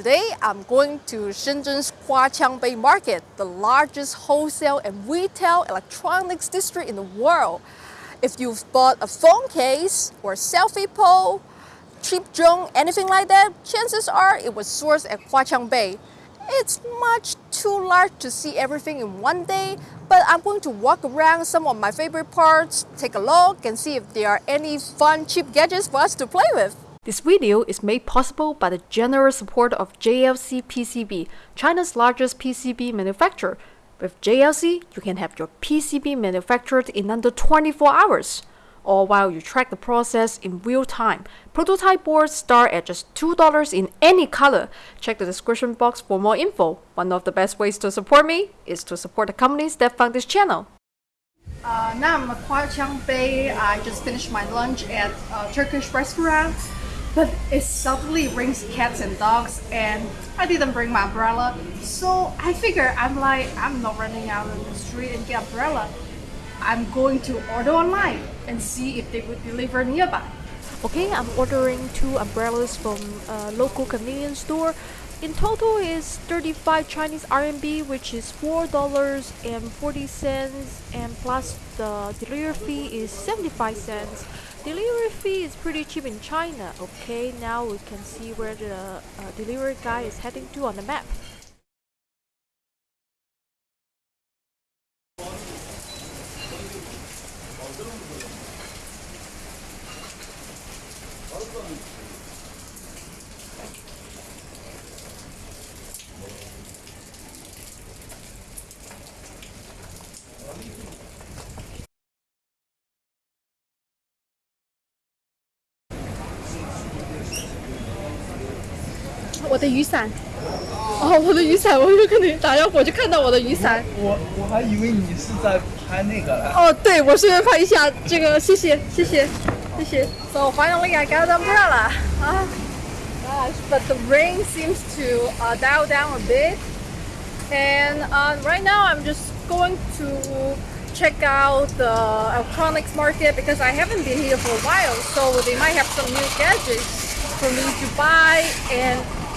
Today, I'm going to Shenzhen's Huaqiangbei Market, the largest wholesale and retail electronics district in the world. If you've bought a phone case or a selfie pole, cheap drone, anything like that, chances are it was sourced at Huaqiangbei. It's much too large to see everything in one day, but I'm going to walk around some of my favorite parts, take a look and see if there are any fun cheap gadgets for us to play with. This video is made possible by the generous support of JLC PCB, China's largest PCB manufacturer. With JLC, you can have your PCB manufactured in under 24 hours, all while you track the process in real time. Prototype boards start at just $2 in any color. Check the description box for more info. One of the best ways to support me is to support the companies that fund this channel. Uh, now I'm at Huaqiangbei. I just finished my lunch at a Turkish restaurant but it suddenly rains cats and dogs and I didn't bring my umbrella. So I figure I'm like I'm not running out on the street and get umbrella. I'm going to order online and see if they would deliver nearby. Okay I'm ordering two umbrellas from a local convenience store. In total is 35 Chinese RMB which is $4.40 and plus the delivery fee is 75 cents Delivery fee is pretty cheap in China. Okay, now we can see where the uh, delivery guy is heading to on the map. Oh, 我的雨伞。哦，我的雨伞，我就跟你打招呼，我就看到我的雨伞。我我还以为你是在拍那个嘞。哦，对，我顺便拍一下这个，谢谢，谢谢，谢谢。So finally, I got an umbrella. Ah, gosh, but the rain seems to uh, dial down a bit. And uh, right now, I'm just going to check out the electronics market because I haven't been here for a while. So they might have some new gadgets for me to buy and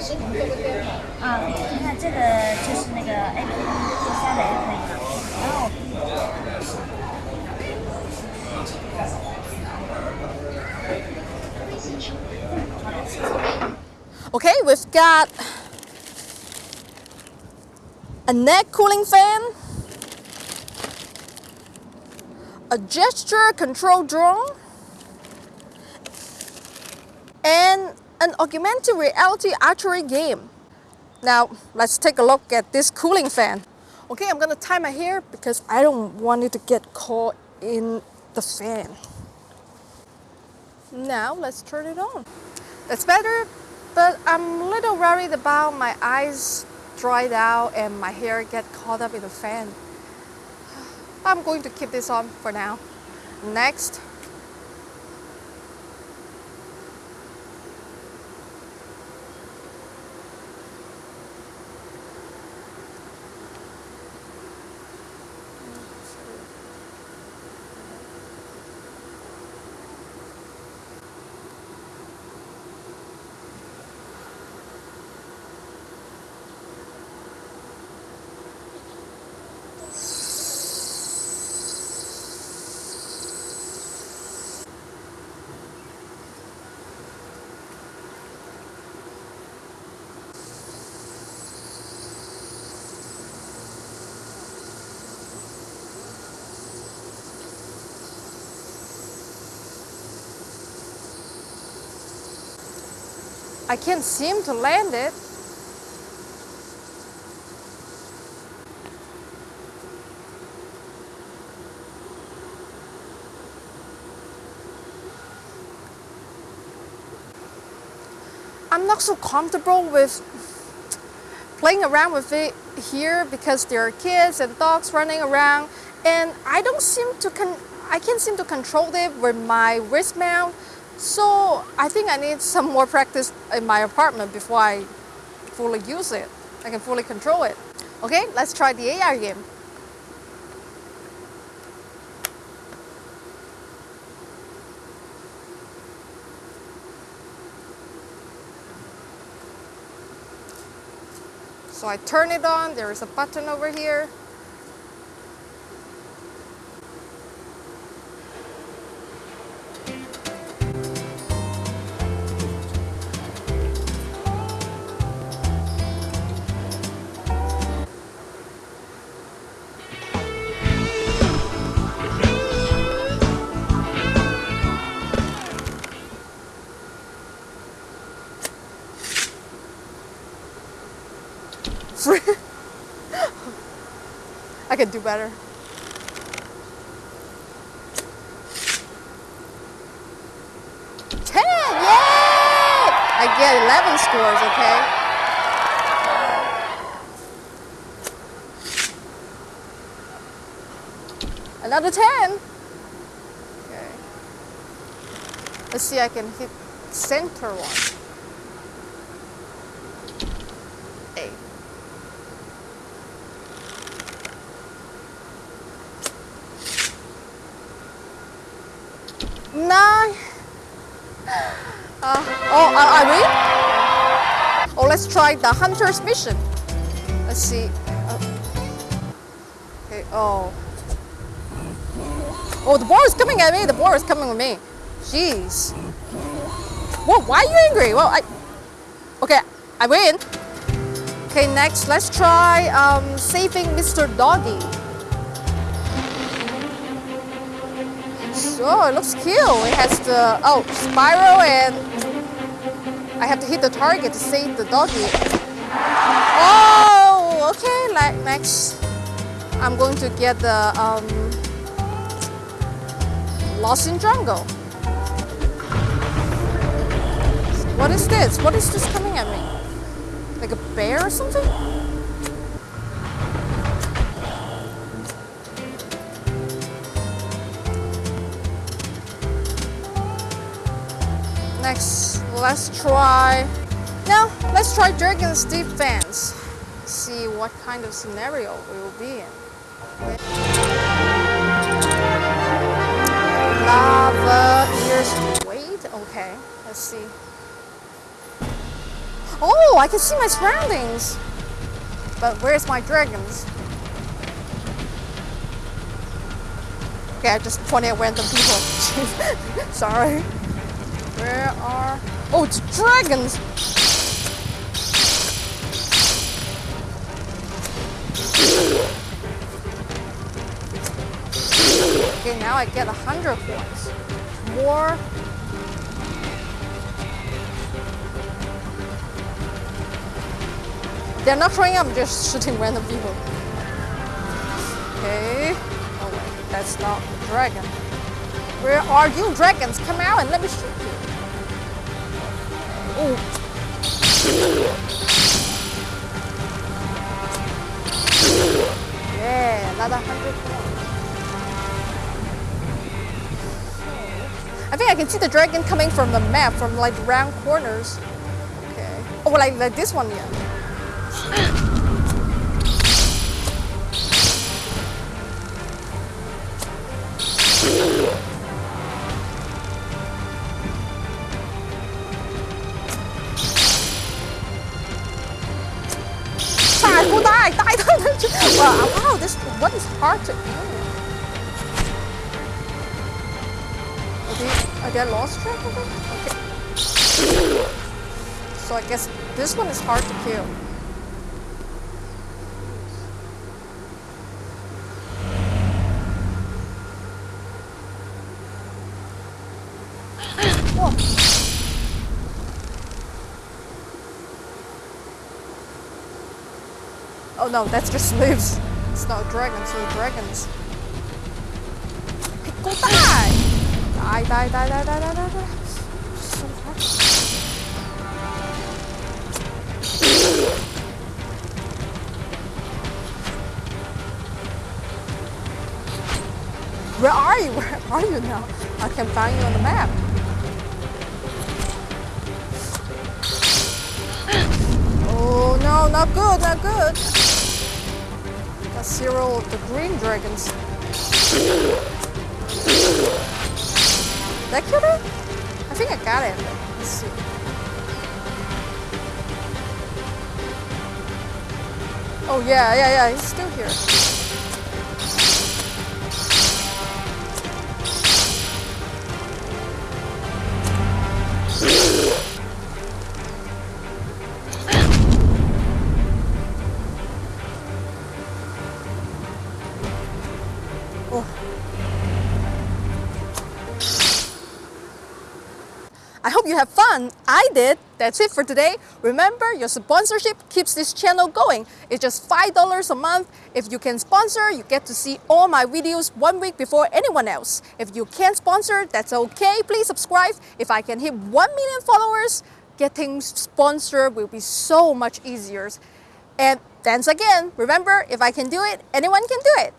这个我拍个视频做个电话。啊，你看这个就是那个 APP 下载就可以了。然后。 Okay, we've got a neck cooling fan, a gesture control drone, and an augmented reality archery game. Now, let's take a look at this cooling fan. Okay, I'm gonna tie my hair because I don't want it to get caught in the fan. Now, let's turn it on. That's better, but I'm a little worried about my eyes dried out and my hair get caught up in the fan. I'm going to keep this on for now. Next, I can't seem to land it. I'm not so comfortable with playing around with it here because there are kids and dogs running around and I don't seem to con I can't seem to control it with my wrist mount so I think I need some more practice in my apartment before I fully use it. I can fully control it. Okay, let's try the AR game. So I turn it on, there is a button over here. I can do better. Ten! Yay! I get 11 scores, okay? Another 10. Okay. Let's see I can hit center one. Eight. Nine. Uh, oh, I, I win? Oh, let's try the hunter's mission. Let's see. Uh, okay, oh. Oh, the boar is coming at me. The boar is coming with me. Jeez. Whoa, why are you angry? Well, I... Okay, I win. Okay, next, let's try um, saving Mr. Doggy. So, it looks cute. It has the, oh, spiral and I have to hit the target to save the doggy. Oh, okay, like next, I'm going to get the um, Lost in Jungle. What is this? What is this coming at me? Like a bear or something? Next, let's try. Now, let's try Dragon's Defense. See what kind of scenario we will be in. Lava ears. Wait, okay. Let's see. Oh, I can see my surroundings. But where's my dragons? Okay, I just pointed at random people. Sorry. Where are... Oh, it's dragons! Okay, now I get a hundred points. More. They're not throwing up, just shooting random people. Okay. Oh wait, that's not a dragon. Where are you, dragons? Come out and let me shoot you. Yeah, another hundred points. I think I can see the dragon coming from the map, from like round corners. Okay. Oh, like, like this one, yeah. Die, die, die, die, die. Wow, wow, this one is hard to. Are they, are they lost track of it? Okay. So I guess this one is hard to kill. Whoa. Oh no, that's just leaves. It's not dragons, it's dragons. Hey, go die! Die, die, die, die, die, die, die, die. So hard. Where are you? Where are you now? I can find you on the map. Oh no, not good, not good. Got zero of the green dragons. Did I kill it? I think I got it. Let's see. Oh yeah, yeah, yeah, he's still here. Oh. I hope you have fun. I did. That's it for today. Remember, your sponsorship keeps this channel going. It's just $5 a month. If you can sponsor, you get to see all my videos one week before anyone else. If you can't sponsor, that's okay. Please subscribe. If I can hit 1 million followers, getting sponsored will be so much easier. And thanks again. Remember, if I can do it, anyone can do it.